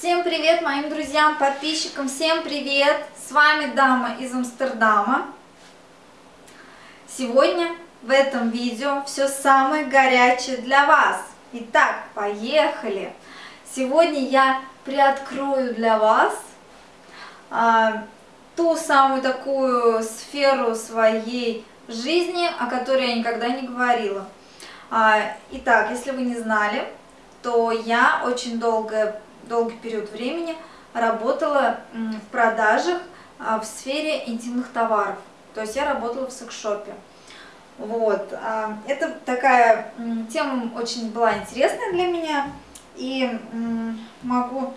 Всем привет моим друзьям, подписчикам, всем привет! С вами Дама из Амстердама. Сегодня в этом видео все самое горячее для вас. Итак, поехали! Сегодня я приоткрою для вас а, ту самую такую сферу своей жизни, о которой я никогда не говорила. А, итак, если вы не знали, то я очень долгое, долгий период времени работала в продажах а, в сфере интимных товаров. То есть я работала в секс-шопе. Вот. А, это такая тема очень была интересная для меня. И могу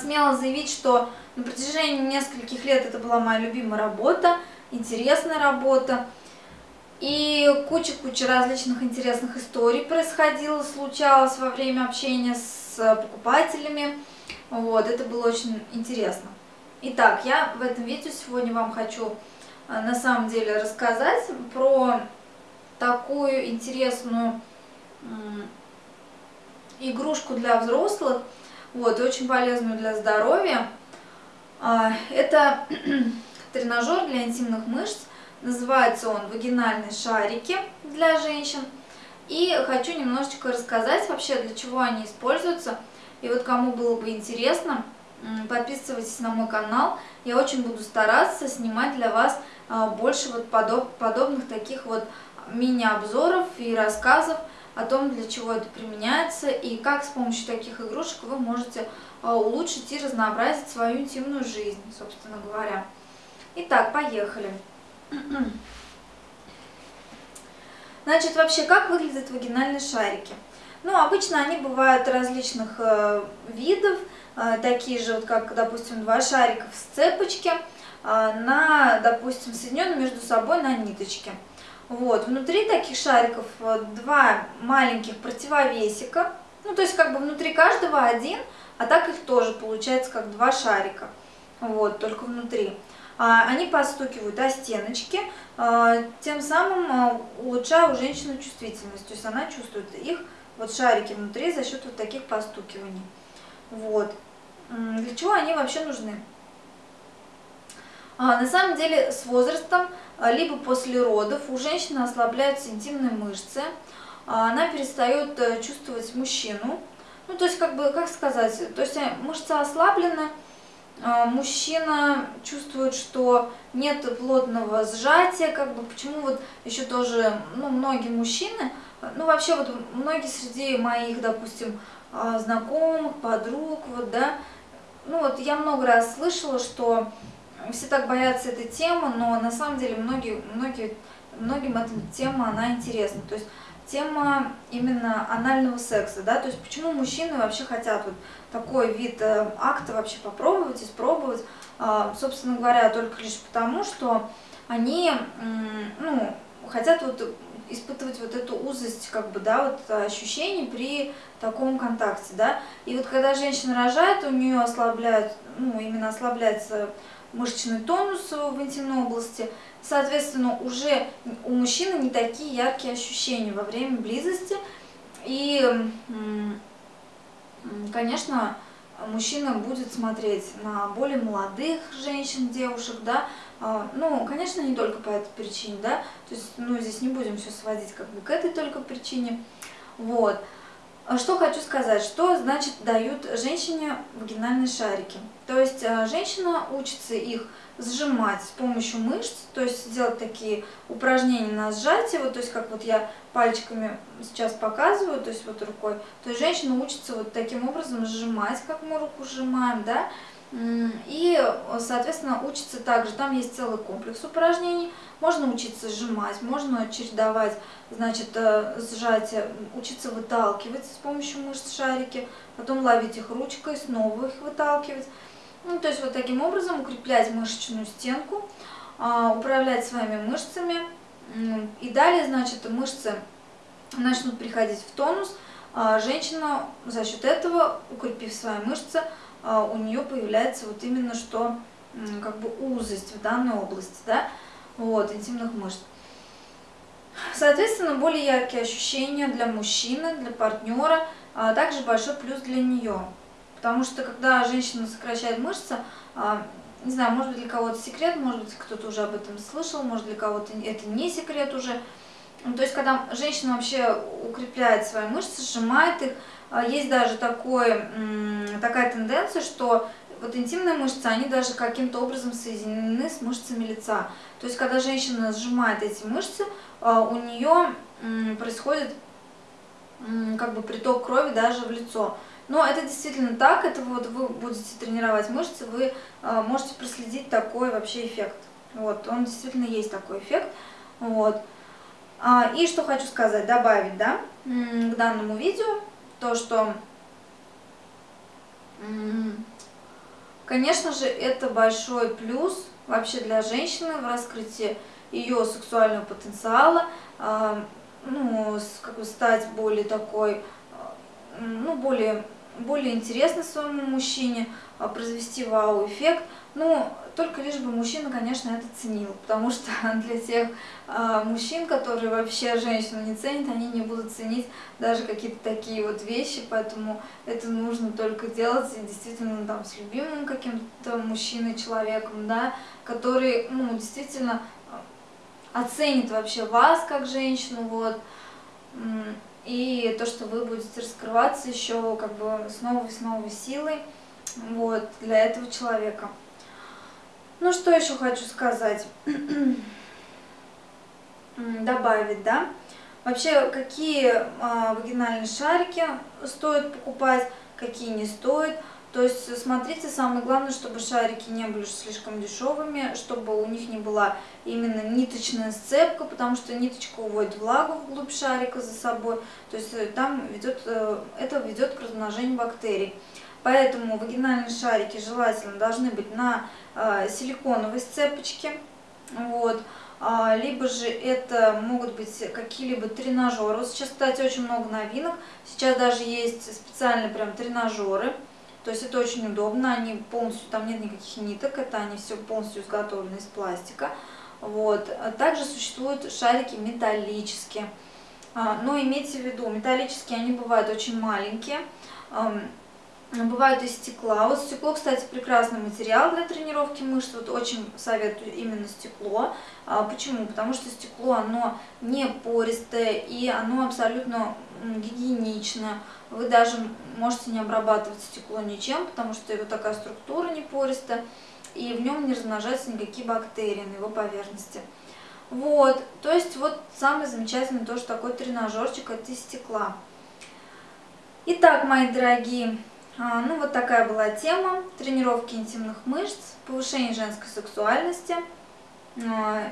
смело заявить, что на протяжении нескольких лет это была моя любимая работа, интересная работа. И куча-куча различных интересных историй происходило, случалось во время общения с покупателями. Вот, это было очень интересно. Итак, я в этом видео сегодня вам хочу э, на самом деле рассказать про такую интересную игрушку для взрослых, вот, очень полезную для здоровья. А, это тренажер для интимных мышц, Называется он «Вагинальные шарики для женщин». И хочу немножечко рассказать вообще, для чего они используются. И вот кому было бы интересно, подписывайтесь на мой канал. Я очень буду стараться снимать для вас а, больше вот подоб, подобных таких вот мини-обзоров и рассказов о том, для чего это применяется и как с помощью таких игрушек вы можете а, улучшить и разнообразить свою интимную жизнь, собственно говоря. Итак, поехали. Значит, вообще, как выглядят вагинальные шарики? Ну, обычно они бывают различных э, видов, э, такие же, вот как, допустим, два шарика в сцепочке, э, на, допустим, соединенные между собой на ниточке. Вот, внутри таких шариков э, два маленьких противовесика, ну, то есть, как бы внутри каждого один, а так их тоже получается как два шарика, вот, только внутри. А, они постукивают о стеночки, а, тем самым а, улучшая у женщины чувствительность. То есть она чувствует их, вот шарики внутри, за счет вот таких постукиваний. Вот. Для чего они вообще нужны? На самом деле с возрастом, либо после родов, у женщины ослабляются интимные мышцы, она перестает э, чувствовать мужчину. Ну, то есть, как бы, как сказать, то есть э, мышцы ослаблены, мужчина чувствует, что нет плотного сжатия, как бы почему вот еще тоже, ну, многие мужчины, ну, вообще вот многие среди моих, допустим, а, знакомых, подруг, вот, да, ну, вот я много раз слышала, что все так боятся этой темы, но на самом деле многие, многие, многим эта тема, она интересна, то есть тема именно анального секса, да, то есть почему мужчины вообще хотят вот такой вид э, акта вообще попробовать, испробовать, э, собственно говоря, только лишь потому, что они, ну, хотят вот испытывать вот эту узость, как бы, да, вот ощущений при таком контакте, да, и вот когда женщина рожает, у нее ослабляют, ну, именно ослабляется мышечный тонус в интимной области, соответственно, уже у мужчины не такие яркие ощущения во время близости, и, конечно, мужчина будет смотреть на более молодых женщин, девушек, да, а, ну, конечно, не только по этой причине, да, то есть, ну, здесь не будем все сводить как бы к этой только причине, вот. А что хочу сказать, что значит дают женщине вагинальные шарики. То есть а, женщина учится их сжимать с помощью мышц, то есть делать такие упражнения на сжатие, вот, то есть как вот я пальчиками сейчас показываю, то есть вот рукой, то есть женщина учится вот таким образом сжимать, как мы руку сжимаем, да, и, соответственно, учится также, там есть целый комплекс упражнений, можно учиться сжимать, можно чередовать, значит, э, сжатие, учиться выталкивать с помощью мышц шарики, потом ловить их ручкой, снова их выталкивать. Ну, то есть вот таким образом укреплять мышечную стенку, а, управлять своими мышцами. И далее, значит, мышцы начнут приходить в тонус. А, женщина за счет этого, укрепив свои мышцы, у нее появляется вот именно что как бы узость в данной области, да, вот, интимных мышц. Соответственно, более яркие ощущения для мужчины, для партнера, а также большой плюс для нее. Потому что когда женщина сокращает мышцы, а, не знаю, может быть для кого-то секрет, может быть кто-то уже об этом слышал, может для кого-то это не секрет уже. Ну, то есть когда женщина вообще укрепляет свои мышцы, сжимает их, а, есть даже такой, такая тенденция, что вот интимные мышцы, они даже каким-то образом соединены с мышцами лица. То есть, когда женщина сжимает эти мышцы, а, у нее происходит как бы приток крови даже в лицо. Но это действительно так, это вот вы будете тренировать мышцы, вы а, можете проследить такой вообще эффект. Вот, он действительно есть такой эффект. Вот. А, и что хочу сказать, добавить, да, к данному видео, то, что Конечно же, это большой плюс вообще для женщины в раскрытии ее сексуального потенциала, э, ну, как бы стать более такой, э, ну, более, более интересной своему мужчине, э, произвести вау-эффект. Ну, только лишь бы мужчина, конечно, это ценил, потому что для тех э, мужчин, которые вообще женщину не ценят, они не будут ценить даже какие-то такие вот вещи, поэтому это нужно только делать действительно там с любимым каким-то мужчиной, человеком, да, который, ну, действительно оценит вообще вас как женщину, вот, и то, что вы будете раскрываться еще как бы с новой, с новой силой, вот, для этого человека. Ну, что еще хочу сказать? Добавить, да? Вообще, какие э, вагинальные шарики стоит покупать, какие не стоит. То есть, смотрите, самое главное, чтобы шарики не были слишком дешевыми, чтобы у них не была именно ниточная сцепка, потому что ниточка уводит влагу вглубь шарика за собой. То есть, э, там ведет, э, это ведет к размножению бактерий. Поэтому вагинальные шарики желательно должны быть на э, силиконовой сцепочке. Вот. А, либо же это могут быть какие-либо тренажеры. Сейчас, кстати, очень много новинок. Сейчас даже есть специальные прям тренажеры. То есть это очень удобно, они полностью, там нет никаких ниток, это они все полностью изготовлены из пластика. Вот. Также существуют шарики металлические. А, но имейте в виду, металлические они бывают очень маленькие бывают из стекла. Вот стекло, кстати, прекрасный материал для тренировки мышц. Вот очень советую именно стекло. А, почему? Потому что стекло, оно не пористое и оно абсолютно гигиенично. Вы даже можете не обрабатывать стекло ничем, потому что его такая структура не пористая, и в нем не размножаются никакие бактерии на его поверхности. Вот, то есть вот самый замечательный тоже такой тренажерчик, это из стекла. Итак, мои дорогие, а, ну вот такая была тема. Тренировки интимных мышц, повышение женской сексуальности, а,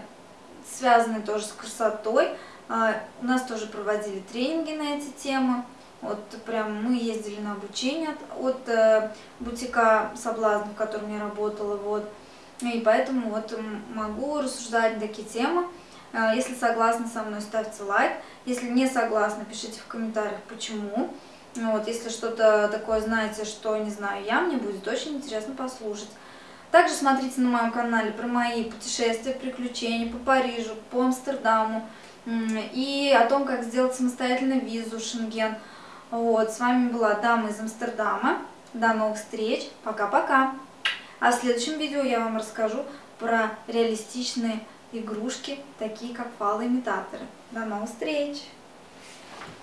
связанные тоже с красотой. А, у нас тоже проводили тренинги на эти темы. Вот прям мы ездили на обучение от, от э, бутика соблазн, в котором я работала. Вот. И поэтому вот могу рассуждать на такие темы. Если согласны со мной, ставьте лайк. Если не согласны, пишите в комментариях, почему. Ну вот, если что-то такое знаете, что не знаю я, мне будет очень интересно послушать. Также смотрите на моем канале про мои путешествия, приключения по Парижу, по Амстердаму и о том, как сделать самостоятельно визу Шенген. Вот, с вами была Дама из Амстердама. До новых встреч. Пока-пока. А в следующем видео я вам расскажу про реалистичные игрушки, такие как фалоимитаторы. До новых встреч.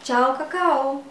Чао, какао.